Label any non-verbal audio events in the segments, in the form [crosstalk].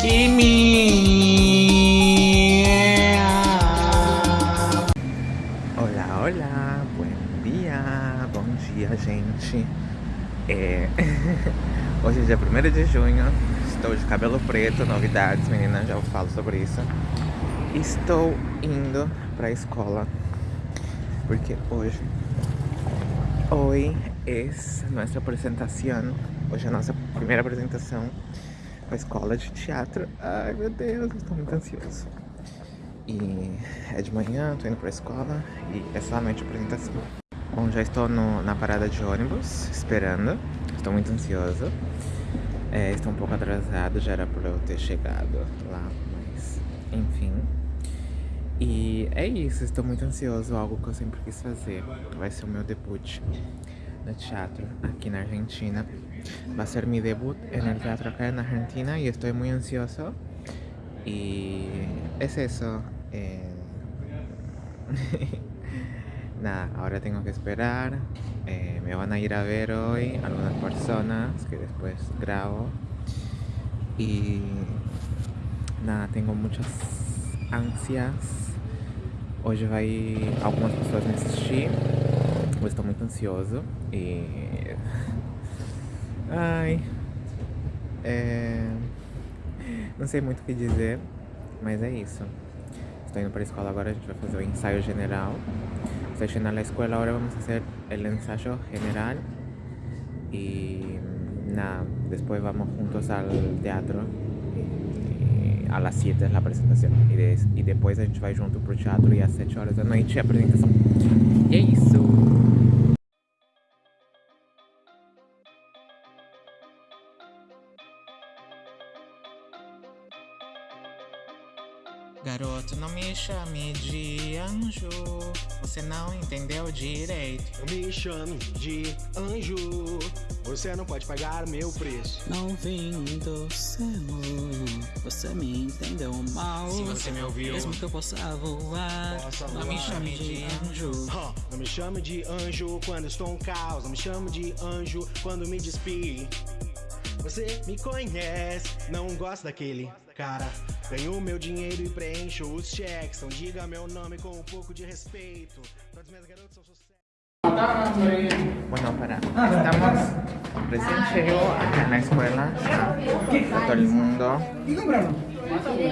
Kimi. Olá, olá, bom dia, bom dia, gente. É... [laughs] Hoje é dia 1 de junho, estou de cabelo preto, novidades, meninas, já falo sobre isso. Estou indo pra escola, porque hoje, hoje é nossa apresentação, hoje é a nossa primeira apresentação com a escola de teatro. Ai meu Deus, estou muito ansioso. E é de manhã, tô indo pra escola e é só a apresentação. Bom, já estou no, na parada de ônibus, esperando. Estou muito ansioso. É, estou um pouco atrasado, já era pra eu ter chegado lá, mas enfim. E é isso, estou muito ansioso, algo que eu sempre quis fazer. Vai ser o meu debut no teatro aqui na Argentina. Vai ser meu debut no teatro aqui na Argentina e estou muito ansioso. Y es eso. Eh... [laughs] Nada, ahora tengo que esperar. Eh, me van a ir a ver hoy algunas personas que después grabo. Y nada, tengo muchas ansias. Hoje vai algumas pessoas me assistir. Eu estou muito ansioso e. Ai. É. Não sei muito o que dizer, mas é isso. Estou indo para a escola agora, a gente vai fazer o ensaio general. Sessional na escola, agora vamos fazer o ensaio general. E nada, depois vamos juntos ao teatro. E a las 7 é a apresentação. E, de, e depois a gente vai junto pro teatro e às 7 horas da noite é a apresentação. E é isso! Chame de anjo, você não entendeu direito. Não me chame de anjo, você não pode pagar meu preço. Não vim do céu, você me entendeu mal. Se você me ouviu, Mesmo que eu possa voar, Possa não não me me chame de anjo. Huh, Não me chame de anjo quando estou em caos, não me chame de anjo quando me despi. Você me conhece, não gosta daquele cara. Ganho meu dinheiro e preencho os cheques. Então diga meu nome com um pouco de respeito. Todas minhas garotas são sucesso. Bueno, para. Estamos recién llego acá en la escuela. Está todo el mundo.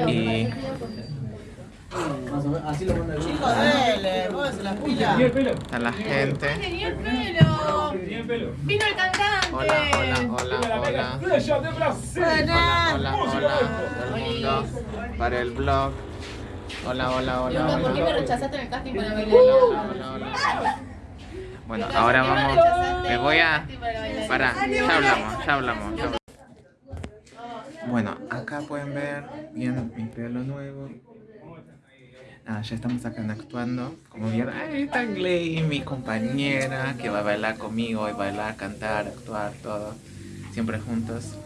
Y. Está la gente. Vino el cantante. Hola, hola, hola, hola. Hola, hola, hola. El mundo. Para el blog. Hola, hola, hola, ¿Por qué me hola. rechazaste en el casting para bailar? Hola, hola, hola. Bueno, ahora vamos. Me voy a. Para, ya hablamos, ya hablamos. ya hablamos. Bueno, acá pueden ver bien mi pelo nuevo. Nada, ya estamos acá actuando. Como vieron, ahí está Gley, mi compañera, que va a bailar conmigo, y bailar, cantar, actuar, todo. Siempre juntos.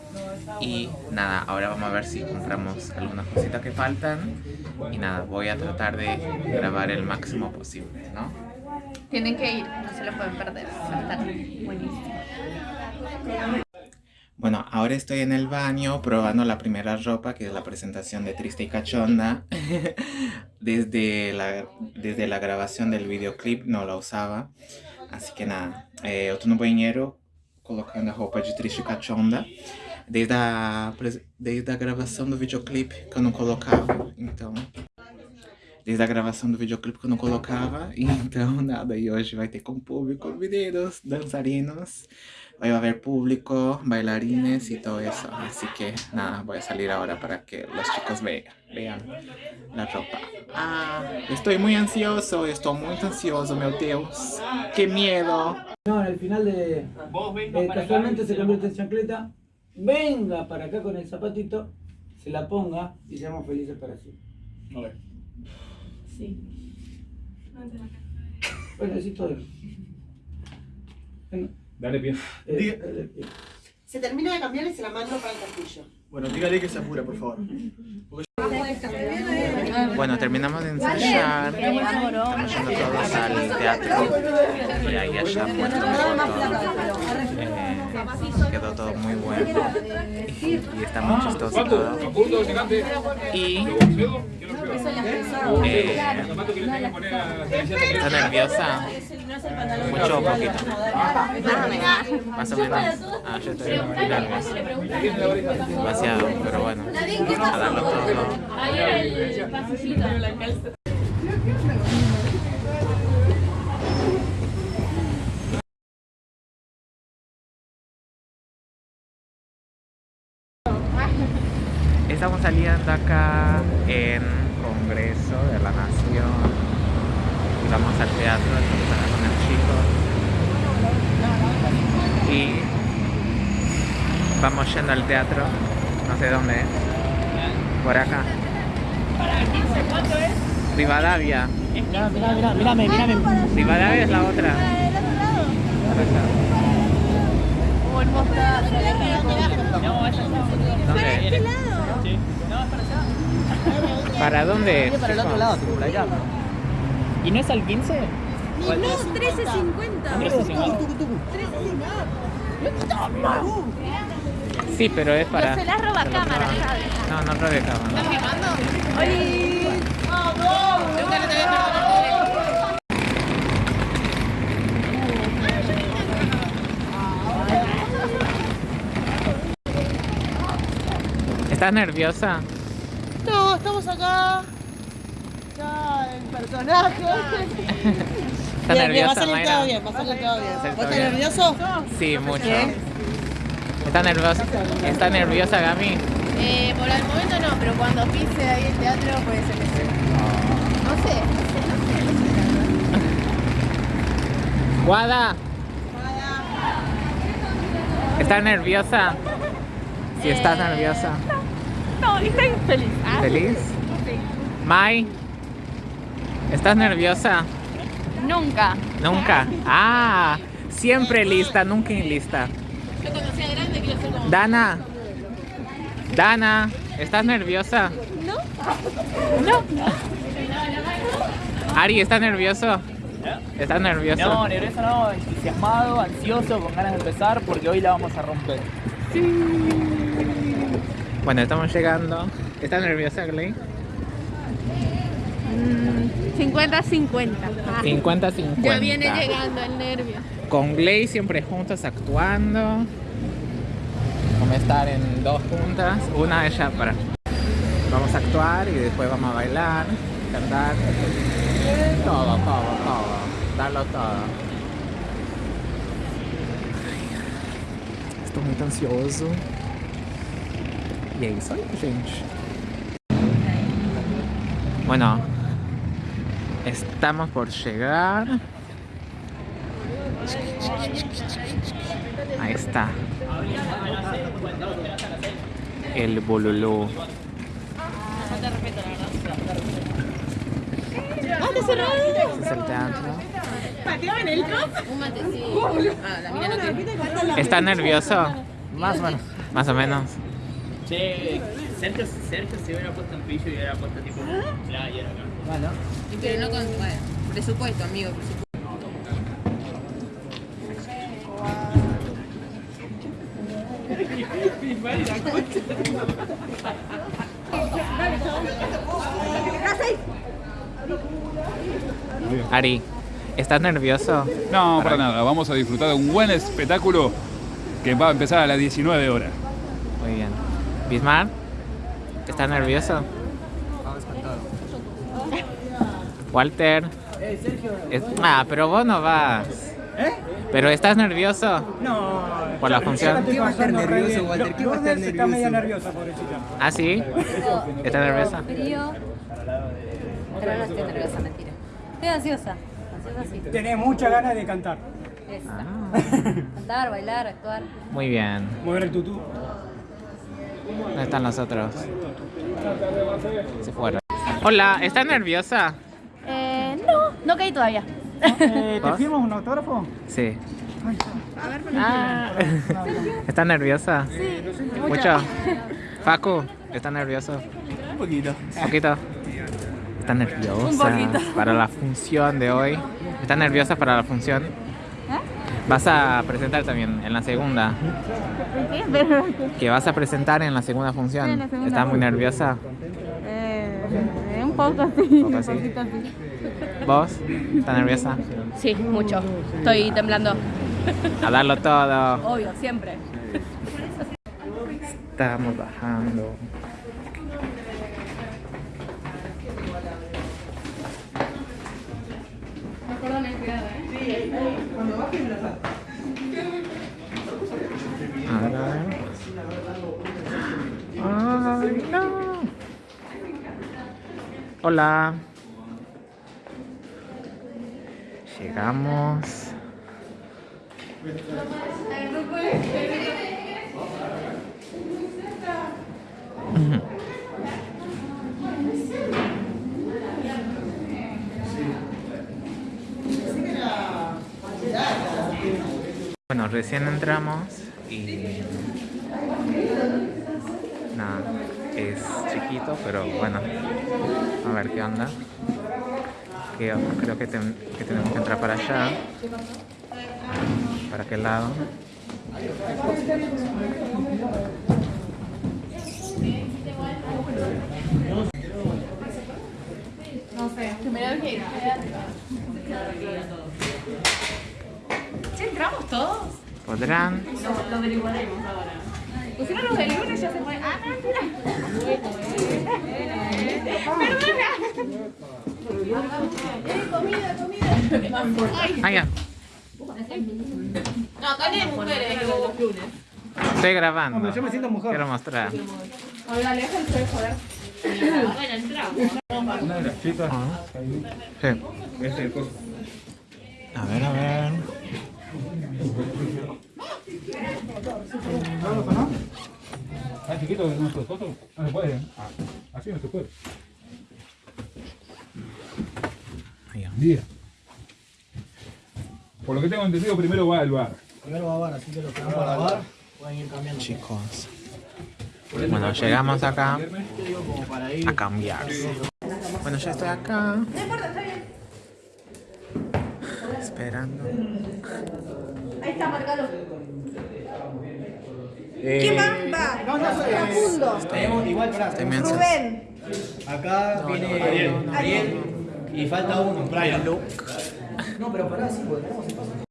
Y nada, ahora vamos a ver si compramos algunas cositas que faltan. Y nada, voy a tratar de grabar el máximo posible, ¿no? Tienen que ir, no se lo pueden perder. Va a estar buenísimo. Bueno, ahora estoy en el baño probando la primera ropa, que es la presentación de Triste y Cachonda. [laughs] desde, la, desde la grabación del videoclip no la usava. Así que nada, eh, no banheiro colocando a roupa de Triste e Cachonda. Desde a, desde a gravação do videoclip que eu não colocava, então... Desde a gravação do videoclipe que eu não colocava, então nada, e hoje vai ter com público, meninos, dançarinos. Vai haber público, bailarines y todo eso. Así que nada, voy a salir ahora para que los chicos vean, vean la ropa. Ah, estoy muy ansioso, estoy muy ansioso, meu Deus. ¡Qué miedo! No, en el final de. eh, casualmente se convierte en chancleta. Venga para acá con el zapatito, se la ponga y seamos felices para siempre. Sí. Bueno, así todo. Venga. Dale, pie. Eh, Diga- eh, eh. Se termina de cambiar y se la mando para el castillo. Bueno, dígale que se apura, por favor. Bueno, terminamos de ensayar. Estamos yendo todos al teatro. Y ahí allá. Eh, Quedó todo muy bueno. Y, y está muy chistoso todo. Y... eh, ¿Está nerviosa? Mucho o poquito. Más o menos. Ah, yo estoy muy nerviosa. Demasiado, pero bueno. A darlo todo. Estamos saliendo acá en Congreso de la Nación y vamos al teatro, estamos acá con el chico y vamos yendo al teatro, no sé dónde es, por acá. Rivadavia. Mirá, mirá, mirá, mírame, mírame. Rivadavia es la otra. ¿Dónde? ¿Para dónde? Para el otro lado, por allá. ¿Y no es al 15? No, 13.50. 13.50. Sí, pero es para... Se la roba cámara, ¿sabes? No, no robe cámara. ¿Estás nerviosa? No, estamos acá. Ya, el personaje. [laughs] ¿Estás nerviosa, Mayra? bien, va a salir todo bien. Va a salir ¿Vos todo estás bien. nervioso? Sí, mucho. ¿Está nerviosa? ¿Está nerviosa, Gami? Eh, por el momento no, pero cuando pise ahí el teatro puede ser que sí. No sé, Guada. ¿Estás nerviosa? Si estás nerviosa. no, estoy feliz. ¿Feliz? Mai. ¿Estás nerviosa? Nunca. Nunca. Ah, siempre lista, nunca lista. Yo Dana. Dana, ¿estás nerviosa? No. No. Ari, ¿estás nervioso? ¿Estás nervioso? No, nervioso no, entusiasmado, ansioso, con ganas de empezar porque hoy la vamos a romper. Bueno, estamos llegando. ¿Estás nerviosa, Gley? 50-50. 50-50. Ya viene llegando el nervio. Con Gley siempre juntos actuando. Estar en dos juntas. Una ella para. Vamos a actuar y después vamos a bailar, cantar. Todo, todo, todo. Darlo todo. Estou muito ansioso. E é isso aí, gente. Bueno, estamos por llegar. Ahí está. El bololó. Ese es el teatro. Un mate, sí. Ah. ¿Está nervioso? Más o menos. Más o menos. Che, Sergio, Sergio se hubiera puesto en pillo y hubiera puesto tipo player acá. Bueno. Pero no con... Bueno, presupuesto, amigo, presupuesto. Ari, ¿estás nervioso? No, para nada. Vamos a disfrutar de un buen espectáculo que va a empezar a las 19 horas. Muy bien. Bismarck, ¿estás nervioso? Walter. Es- Ah, pero vos no vas. ¿Pero estás nervioso? No. ¿Por la función? ¿Qué va a estar nervioso, Walter? ¿Qué va a estar nervioso? Está media nerviosa, pobrecita. ¿Ah, sí? ¿Estás nerviosa? Frío. Pero no estoy nerviosa, mentira. Estoy ansiosa. Ansiosa sí. Tenés muchas ganas de cantar. Ah, [laughs] Cantar, bailar, actuar. muy bien. Mover el tutú. ¿Dónde están los otros? Se fueron. Hola, ¿estás nerviosa? Eh, no, no caí todavía. Eh, ¿Te firmas un autógrafo? Sí. Ah, ¿Estás nerviosa? Sí. ¿Mucho? Facu, ¿estás nervioso? Un poquito. ¿Un poquito? ¿Estás nerviosa? Un poquito. Para la función de hoy. ¿Estás nerviosa para la función? Vas a presentar también en la segunda. ¿Qué? Pero, Que vas a presentar en la segunda función. Sí, en la segunda ¿Estás muy nerviosa? eh, un poco así, Un poco un así. poquito así. ¿Vos? ¿Estás nerviosa? Sí, mucho. Estoy temblando. A darlo todo. Obvio, siempre. Estamos bajando. A ver, a ver. Ay, no. Hola. Llegamos. Bueno, recién entramos y nada, es chiquito, pero bueno, a ver qué onda. Que- creo que, ten- que tenemos que entrar para allá, para aquel lado. No sé, primero que. ¿Ya entramos todos? Podrán. Lo, lo averiguaremos ahora. Pusieron los del lunes ya se fue. Ah, no, mentira. Eh, comida, comida. Ah. No, acá hay mujeres, los lunes. Estoy grabando. Hombre, yo me siento mujer. Quiero mostrar. Oiga, aleja el joder. Bueno, entramos. Una de las chicas. Sí. Este es el coso. A ver, a ver. Ah, chiquito, nuestros fotos no se puede. Ah, así no se puede. Día. Por lo que tengo entendido, primero va al bar. Primero va a bar, así que los que van para lavar pueden ir cambiando. Chicos. Bueno, llegamos acá Yo digo como para ir. a cambiar. Bueno, ya estoy acá. Esperando. Ahí está, marcalo. ¿Quién va? Va. No, no, soy Facundo. Tenemos igual, mensa. Rubén. Acá viene Ariel. Ariel. Y falta uno, Brian. No, pero pará, sí, espacio.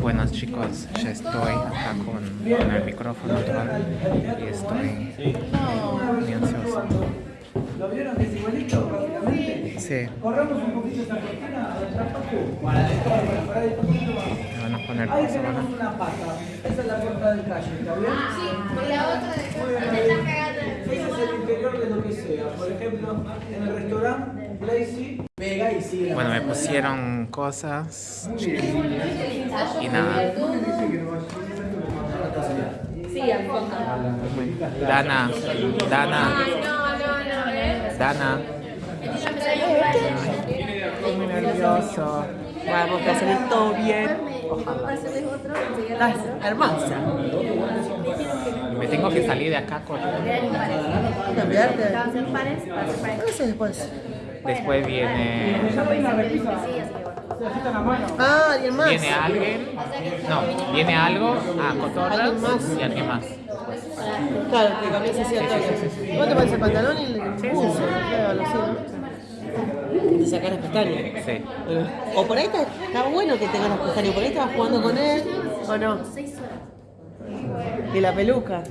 Bueno chicos, ya estoy acá con, con el micrófono actual y estoy muy ansioso. ¿Lo vieron que es igualito prácticamente? Sí, Corramos un poquito esa cortina. Para para un poquito más. A poner Ahí tenemos una pata. Esa es la puerta del calle, ¿está bien? Y la otra Muy bien. Ese es el interior de lo que sea. Por ejemplo, en el restaurante Blazy, Vega y sigue. Bueno, me pusieron cosas y nada. Sí, al fondo. Dana, Dana, No, no, no, eh. Dana. Estoy muy nervioso. Vamos, que hacer todo bien. Estás hermosa. Me tengo que salir de acá corriendo. Cambiarte. Vamos a hacer pares, para hacer pares. ¿Qué haces después? Después viene. Ah, alguien más. Viene alguien. No, viene algo. Ah, más. y alguien más. Claro, que cambias así a toque. ¿Vos te pones el pantalón y el te sacas las pestañas. Sí. Bueno, O por ahí está, está bueno que tengas las pestañas, por ahí estabas jugando con él, ¿o no? Y la peluca,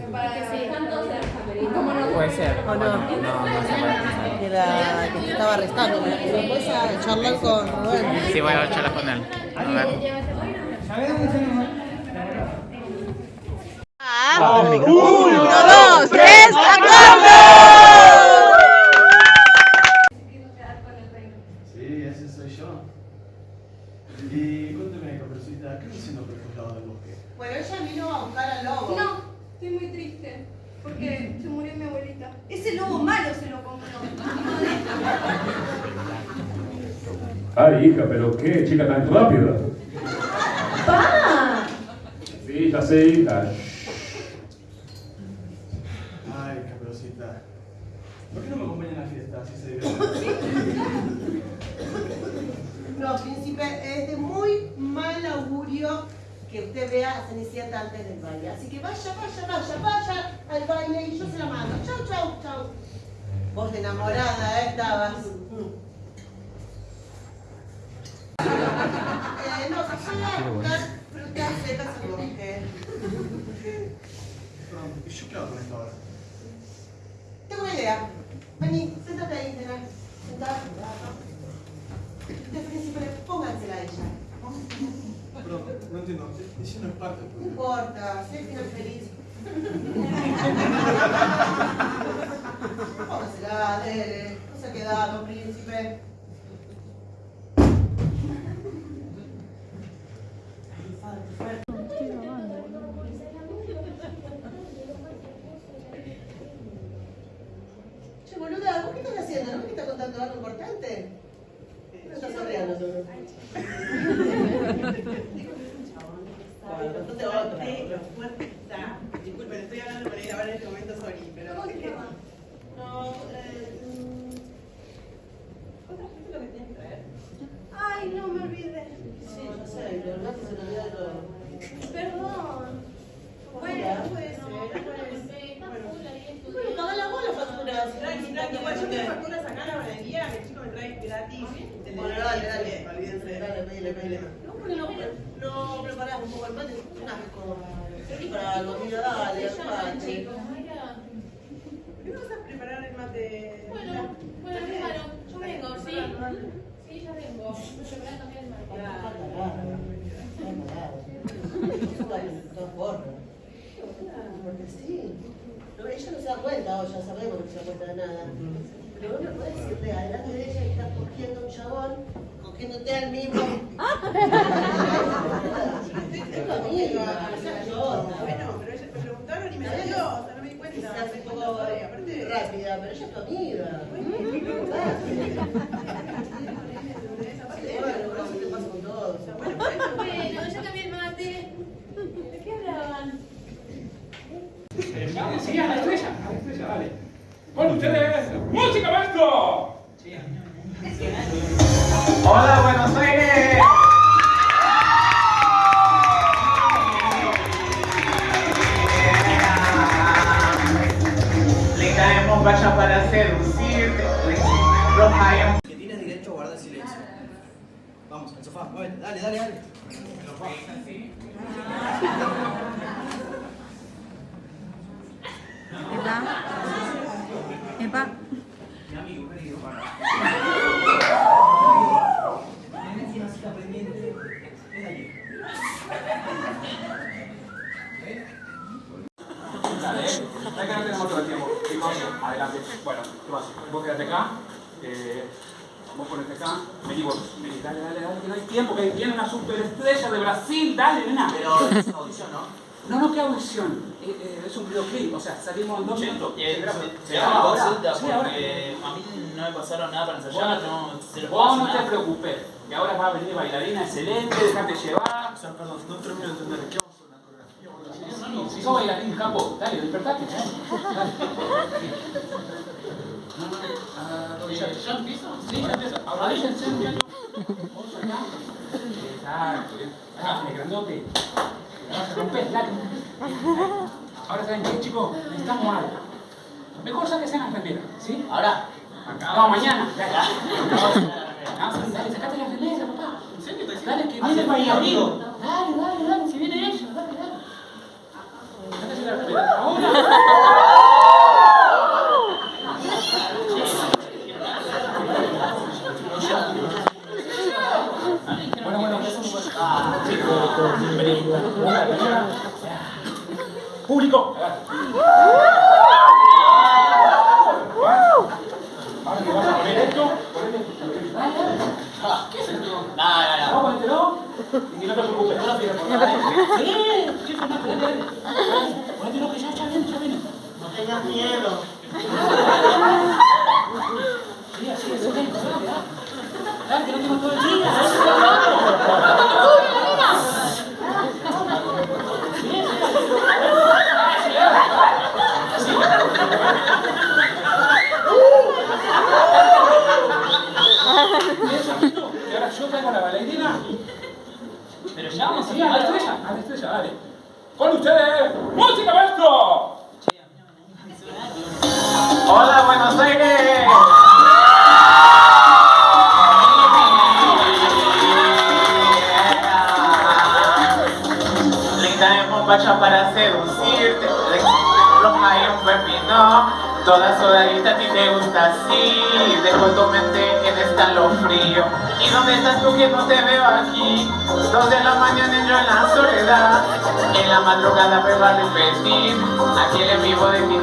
Puede ser. ¿o no? No, no se puede. Que, la, que te estaba arrestando. Después a charlar con Rubén. Sí, voy a charlar con él. A ver. Uno, dos, tres, ¡sacando! Sí, ese soy yo. Y cuéntame, Caperucita, ¿qué está haciendo por estos lados del bosque? Bueno, ella vino a buscar al lobo. No, estoy muy triste. Porque se murió mi abuelita. Ese lobo malo se lo compró. Ay, hija, pero qué chica tan rápida. ¡Pa! Sí, ya sé, hija. Ay, Caperucita. ¿Por qué no me acompañan a la fiesta? Así se divierte. No, príncipe, es de muy mal augurio que usted vea a Cenicienta antes del baile. Así que vaya, vaya, vaya, vaya al baile y yo se la mando. Chau, chau, chau. Vos de enamorada, ¿eh? Estabas. [laughs] Eh, no, se fue a buscar frutas secas al bosque. ¿Y yo qué hago con esto ahora? Tengo una idea. Vení, sentate ahí, nena. Sentada. Usted, príncipe, póngansela a ella. Pero no entiendo, ella no es parte del No problema. importa, si el final feliz. [laughs] Póngasela, dele. No se ha quedado, príncipe. Che, boluda, ¿vos qué estás haciendo? ¿No me estás contando algo importante? ¿Qué estás sonriendo? Ay, contate otra. Lo fuerte está. Disculpen, estoy hablando para ir a ver en este momento sorry, pero. ¿Cómo se llama? No, eh. mm, ¿Otra cosa lo que tienes que traer? Ay, no me olvidé. Sí, yo sé, pero no se me olvida de todo. Perdón. Bueno, no puede ser, no puede ser. Bueno, paga la bola factura. Si trae, si trae, igual yo tengo facturas acá en la panadería, que el chico me trae gratis. Bueno, dale, dale. Olvídense. Dale, pedile, pedile. No, porque no, no preparás un asco. Para algo, mira, dale, despate. ¿Qué vas a preparar el mate? Bueno, bueno, claro, yo vengo, sí. Sí, ya vengo. Voy a el Porque sí. Ella no se da cuenta, o ya sabemos que no se da cuenta de nada. Pero vos no podés decirle adelante de ella que estás cogiendo un chabón, cogiéndote al mismo. [laughs] [laughs] Bueno, pero ella me preguntaron y me salió, o sea, no me di cuenta. Se hace un poco rápida, pero ella es tu amiga. Bueno, yo cambié el mate. ¿De qué hablaban? Vamos, sí, a la estrella, a la estrella, dale. Con ustedes, música maestro. Eh, eh, es un videoclip, o sea, salimos en dos minutos. Eh, Se llama consulta Sí, ahora. porque a mí no me pasaron nada para ensayar, no se lo puedo vos hacer no te preocupes, que ahora va a venir bailarina excelente, déjate llevar. O sea, perdón, no termino de entender. ¿Qué vamos a hacer? ¿Una coreografía? No, no, si sos bailarín, capo, dale, despertate. Dale. No, no, ah, Eh, ¿Ya empiezo? Sí, ya empieza. Arrodíllense un minuto. Vos acá. Exacto. El grandote. Dale. Ahora, ¿saben qué, chicos? Necesitamos algo. Mejor sáquense las remeras, ¿sí? ¿Ahora? No, mañana. Dale. No, dale, sacate las remeras, papá. ¿En serio? ¿Estás Dale, que viene bailarín. amigo. Dale, dale, dale, si viene ella, dale, dale. Sáquense las remeras. Ahora. Bueno, bueno, ah, chicos, vení. Una, una. Público. Ahora que vas a poner esto. ¿Qué es esto? Nada, nada, Vos ponételo y no te preocupes. No lo quiero poner. Sí, sí, Fernando, dale, dale. Dale, Ponételo que ya, ya viene, ya viene. No tengas miedo. Sí, así es, dale, dale, dale. Dale, que no tengo todo el día. Y ahora yo traigo la bailarina. Pero ya vamos a Sí, a la filmar. estrella, a la Linda en bombacha para seducirte, roja y un pepino. Toda sudadita a ti te gusta así. Dejo tu mente en escalofrío. ¿Y dónde estás tú que no te veo aquí? Dos de la mañana yo en la soledad. En la madrugada me va a repetir Aquí el vivo de mi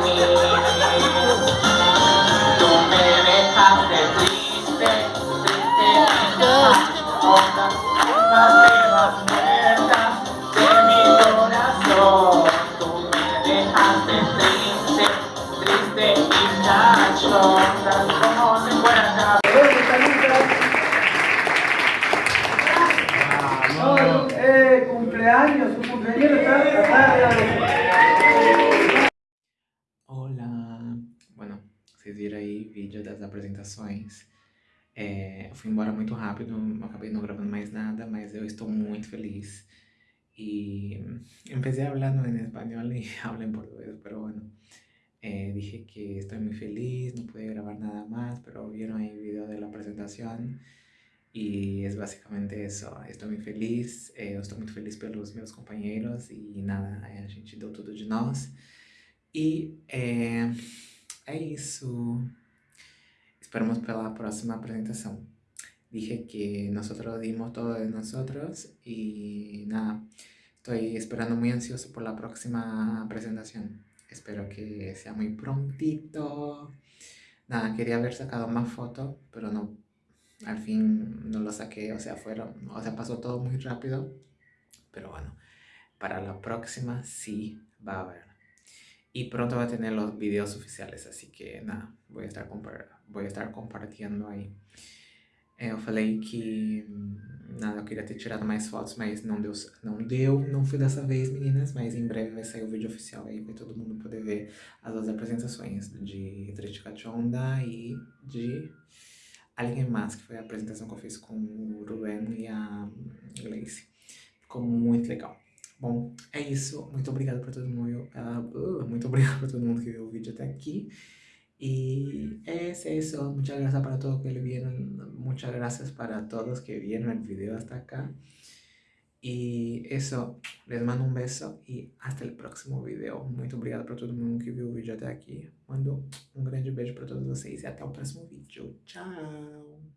Olá! Bueno, vocês viram aí vídeo das apresentações. É, eu fui embora muito rápido, acabei não gravando mais nada, [laughs] pero bueno. Eh, dije que estoy muy feliz, no pude grabar nada más, pero vieron ahí el video de la presentación. Y es básicamente eso, estou muito feliz, eu estou muito feliz pelos meus companheiros e nada, a gente deu tudo de nós. E é, é isso. Esperamos pela próxima apresentação. Dije que nosotros dimos todo de nosotros y nada, estoy esperando muy ansioso por la próxima presentación. Espero que sea muy prontito. Nada, quería haber sacado más fotos, pero no, al fin no lo saqué, o sea, fueron, o sea, pasó todo muy rápido. Pero bueno, para la próxima sí va a haber. Y pronto va a tener los videos oficiales, así que nada, voy a estar, voy a estar compartiendo aí. É, eu falei que nada, eu queria ter tirado mais fotos, mas não deu, não deu, não foi dessa vez, meninas, mas em breve vai sair o vídeo oficial aí pra todo mundo poder ver as duas apresentações de Triste Cachonda e de Alguém Mais, que foi a apresentação que eu fiz com o Ruben e a Gleice. Ficou muito legal. Bom, é isso. Muito obrigado por todo mundo. Uh, muito obrigado por todo mundo que viu o vídeo até aqui. Y es eso, muchas gracias para todos que lo vieron, muchas gracias para todos que vieron el video hasta acá. Y eso, les mando un beso y hasta el próximo video. Muito obrigado para todo mundo que viu o vídeo até aqui. Mando um grande beijo para todos vocês e até o próximo vídeo. Tchau!